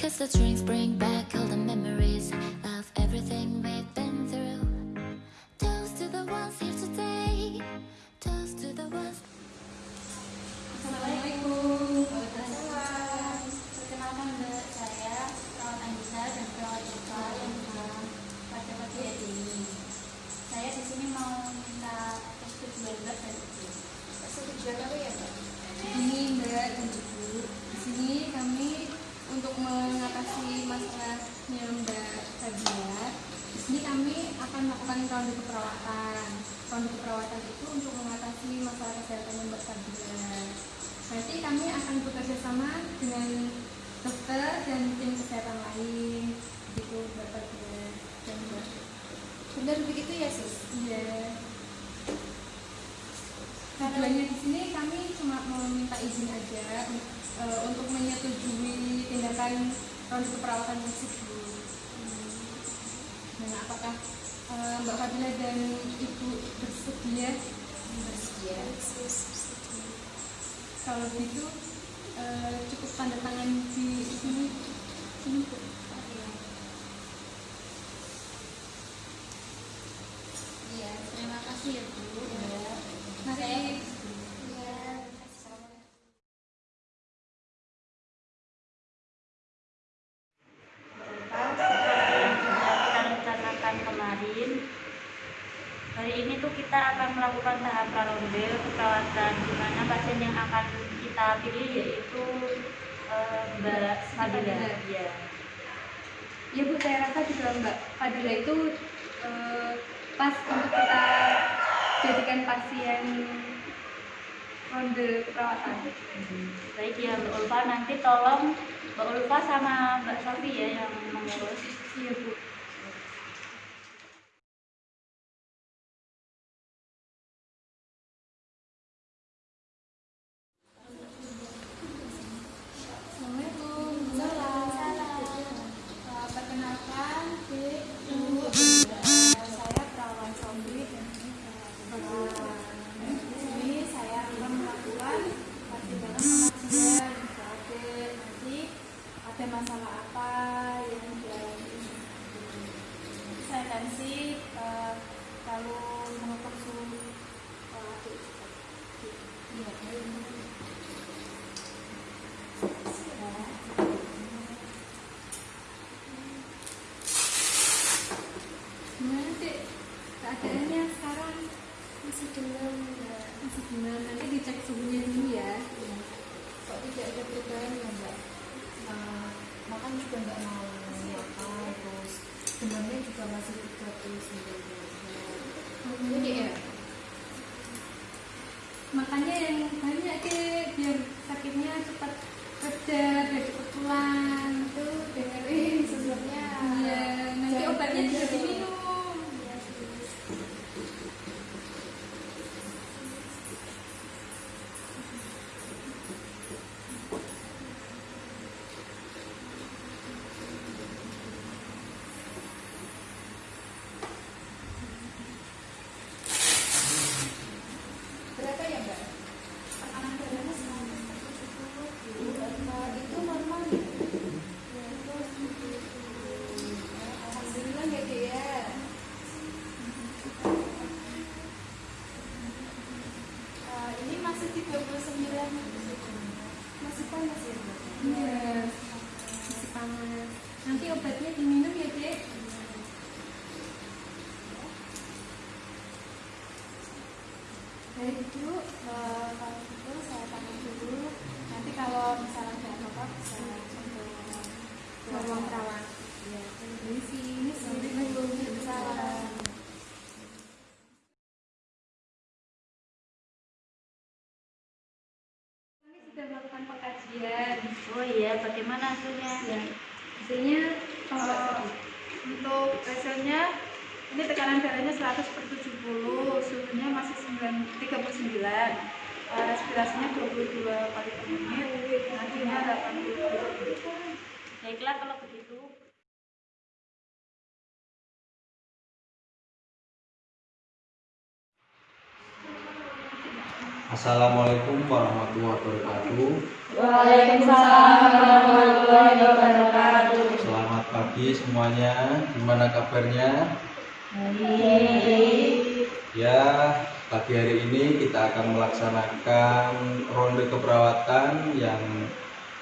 Cause the drinks bring back all the memories of everything we've been through. Toast to the ones here today. Toast to the ones. Assalamualaikum. Kami akan bekerja sama dengan dokter dan tim kesehatan lain, gitu Sabia dan. Benar begitu ya, Sis? Iya. Tujuannya di sini kami cuma mau minta izin aja e, untuk menyetujui tindakan ronde keperawatan tersebut. Nah, apakah e, Mbak Fadila dan Ibu bersedia? Bersedia. Bersedia. Kalau gitu e, cukup tanda tangan di sini. Sini, Bu. Iya, terima kasih ya bu. Ya. Mari. Ya. Assalamualaikum. Bapak, seperti yang sudah kita rencanakan kemarin, hari ini tuh kita akan melakukan tahap praronde keperawatan di mana pasien yang akan kita pilih yaitu eh, Mbak Fadila. Iya. Ya Bu, saya rasa juga Mbak Fadila itu eh, pas untuk kita jadikan pasien ronde keperawatan. Baik ya Mbak Ulfa, nanti tolong Mbak Ulfa sama Mbak Sofi ya yang mengurus. Iya Bu. Assalamualaikum. Eh, Perkenalkan, Ibu. Saya perawat Sombri dan Nah, di sini saya akan melakukan pertimbangan pengajian berarti nanti ada masalah apa yang dialami saya kasih eh, kalau mengukur suhu eh, iya, Gimana sih keadaannya sekarang? masih demam Mbak. Masih gimana? Nanti dicek suhunya dulu ya. kok tidak ada perubahan ya mbak Nah, makan juga nggak mau makan terus demamnya juga masih 39 jadi ya Makanya yang banyak deh biar sakitnya cepat reda, biar cepat pulang. tuh dengerin sebelumnya Iya, nanti obatnya dulu. diminum. Iya, sis. Berapa ya mbak? Tekanan darahnya 170 Apa itu normal ya? Alhamdulillah ya dek ya Eh, Ini masih 39 Masih panas ya mbak? Iya, masih panas. Nanti obatnya diminum ya, Dek. Baik Bu, eh, kalau gitu saya pamit dulu Nanti kalau misalnya nggak apa-apa bisa langsung ke ruang perawat. Ini sih, ini sendiri Salam. Kami sudah melakukan pengkajian. Oh iya, bagaimana hasilnya? Ya, hasilnya kalau Eh, untuk hasilnya ini tekanan darahnya 100 per 70 suhunya masih 9, 39 Eh, respirasinya 22 kali per menit nadinya 80 Baiklah kalau begitu. Assalamualaikum warahmatullahi wabarakatuh. Waalaikumsalam warahmatullahi wabarakatuh. Selamat pagi semuanya. Gimana kabarnya? Baik. Ya, pagi hari ini kita akan melaksanakan ronde keperawatan yang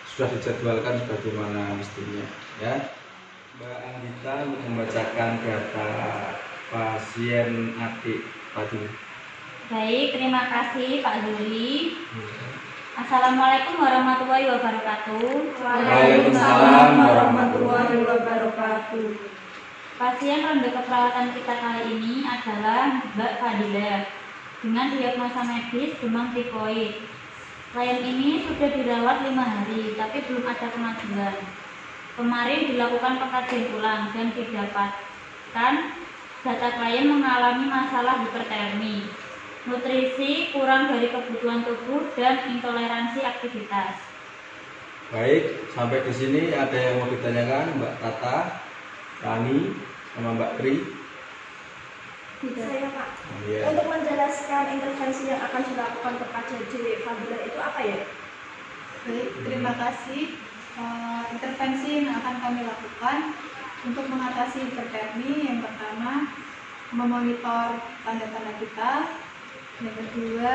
sudah dijadwalkan sebagaimana mestinya. Ya, Mbak Anggita untuk membacakan data pasien adik pagi. Baik, terima kasih Pak Zuli. Assalamualaikum warahmatullahi wabarakatuh. Waalaikumsalam warahmatullahi wabarakatuh. Pasien ronde keperawatan kita kali ini adalah Mbak Fadila dengan diagnosa medis demam tifoid. Klien ini sudah dirawat lima hari, tapi belum ada kemajuan. Kemarin dilakukan pengkajian ulang dan didapatkan data klien mengalami masalah hipertermi, nutrisi kurang dari kebutuhan tubuh, dan intoleransi aktivitas. Baik, sampai di sini ada yang mau ditanyakan Mbak Tata, Rani, sama Mbak Tri. Saya Pak, Iya. untuk menjelaskan intervensi yang akan dilakukan kepada J. Fadila itu apa ya? Baik, terima kasih. Eh, intervensi yang akan kami lakukan untuk mengatasi hipertermi yang pertama memonitor tanda-tanda kita, yang kedua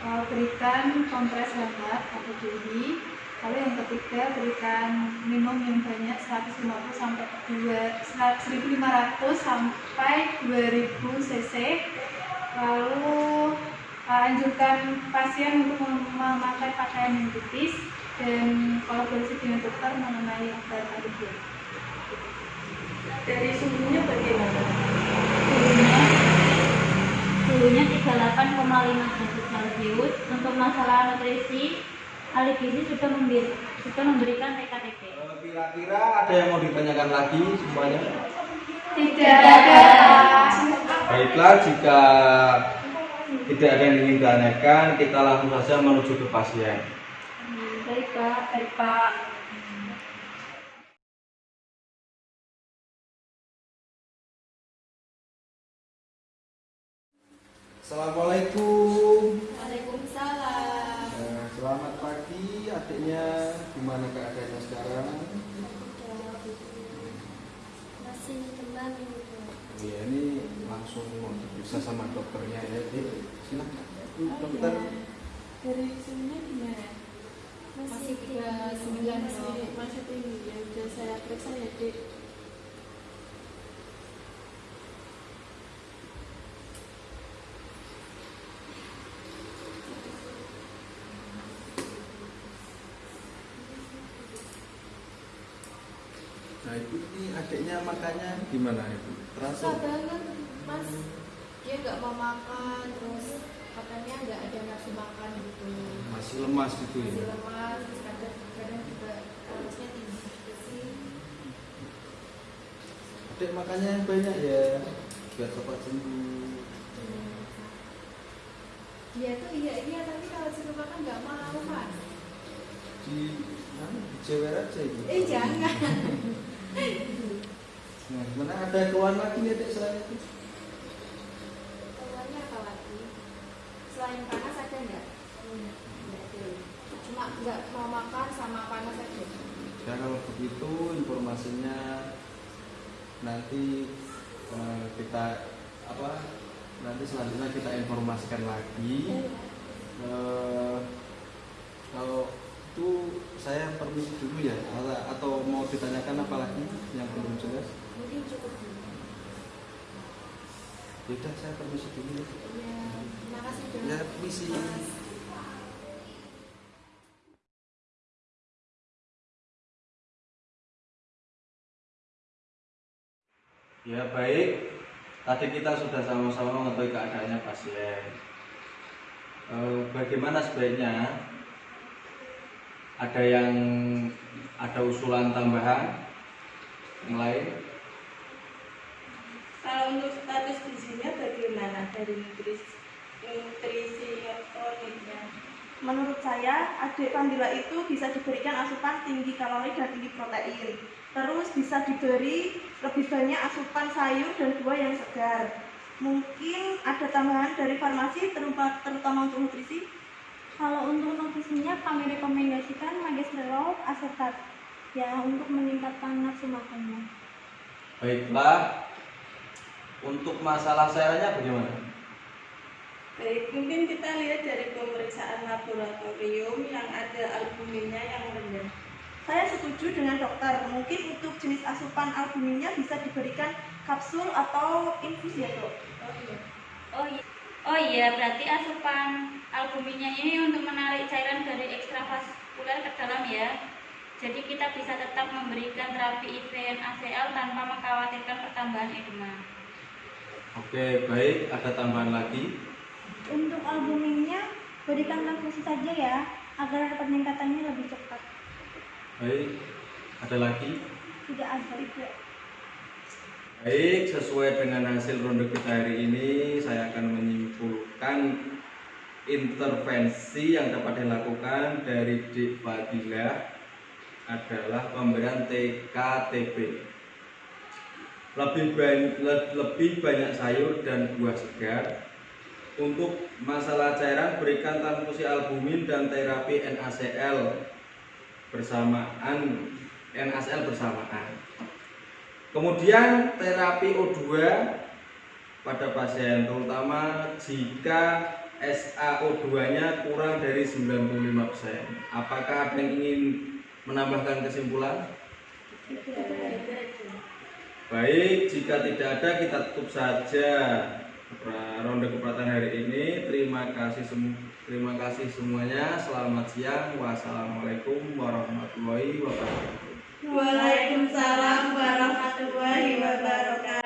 eh, berikan kompres hangat atau DI, lalu yang ketiga berikan minum yang banyak 150 sampai 2 1500 sampai 2000 cc lalu uh, anjurkan pasien untuk mem- memakai pakaian yang tipis dan kolaborasi dengan dokter mengenai obat antibiotik. Dari suhunya bagaimana? Suhunya suhunya 38,5 derajat Celcius. Untuk masalah nutrisi, ahli gizi sudah, memberi, sudah memberikan TKTP. Eh, Kira-kira ada yang mau ditanyakan lagi semuanya? Tidak ada. Baiklah, jika tidak ada yang ingin ditanyakan, kita langsung saja menuju ke pasien. Baik Pak, baik Pak. Assalamualaikum. Waalaikumsalam. Eh, selamat pagi, adiknya. Gimana keadaannya sekarang? Masih demam ini Bu. Iya, ini langsung mau diperiksa sama dokternya ya. Eh, silakan. Dokter. dari sini gimana? Masih tiga 39 masih masih tinggi ya udah saya periksa ya dek Nah, ibu ini adiknya makannya gimana ibu? Terasa? susah mas dia nggak mau makan terus katanya nggak ada nafsu makan gitu Masih lemas gitu masih ya? lemas terus kadang kadang juga harusnya tinggi gitu sih Adik makannya yang banyak ya, biar cepat sembuh. dia tuh iya iya tapi kalau suruh makan nggak mau mas Di, anu, di jewer aja ibu. eh jangan Nah, mana ada keluhan lagi nih adik selain itu? keluarnya apa lagi selain panas ada nggak Nggak ada. cuma nggak mau makan sama panas aja? Ya kalau begitu informasinya nanti eh, kita apa nanti selanjutnya kita informasikan lagi. Eh, kalau itu saya permisi dulu ya atau, atau mau ditanyakan apa lagi yang belum jelas? Mungkin cukup dulu. Yaudah saya permisi dulu ya. ya terima kasih Ya permisi Ya baik, tadi kita sudah sama-sama mengetahui keadaannya pasien. Eh, bagaimana sebaiknya? Ada yang ada usulan tambahan yang lain? Kalau untuk status gizinya bagaimana dari nutrisi nutrisioniknya? Menurut saya, adik Pandila itu bisa diberikan asupan tinggi kalori dan tinggi protein. Terus bisa diberi lebih banyak asupan sayur dan buah yang segar. Mungkin ada tambahan dari farmasi terutama, terutama untuk nutrisi. Kalau untuk nutrisinya kami rekomendasikan Magistral Acetat ya untuk meningkatkan nafsu makannya. Baiklah. Untuk masalah cairannya bagaimana? Baik, mungkin kita lihat dari pemeriksaan laboratorium yang ada albuminnya yang rendah. Saya setuju dengan dokter. Mungkin untuk jenis asupan albuminnya bisa diberikan kapsul atau infus ya dok. Oh iya. Oh iya. Oh iya, berarti asupan albuminnya ini untuk menarik cairan dari ekstravaskuler ke dalam ya. Jadi kita bisa tetap memberikan terapi IVN ACL tanpa mengkhawatirkan pertambahan edema. Oke, baik. Ada tambahan lagi? Untuk albuminnya berikan transfusi saja ya agar peningkatannya lebih cepat. Baik. Ada lagi? Tidak ada. Baik, sesuai dengan hasil ronde kita hari ini, saya akan menyimpulkan intervensi yang dapat dilakukan dari Dik Fadilah adalah pemberian TKTB. Lebih, lebih banyak sayur dan buah segar. Untuk masalah cairan, berikan transfusi albumin dan terapi NaCl bersamaan NaCl bersamaan. Kemudian terapi O2 pada pasien terutama jika SaO2-nya kurang dari 95%. Apakah ada yang ingin menambahkan kesimpulan? Baik, jika tidak ada kita tutup saja ronde keperatan hari ini. Terima kasih terima kasih semuanya. Selamat siang. Wassalamualaikum warahmatullahi wabarakatuh. Waalaikumsalam warahmatullahi wabarakatuh.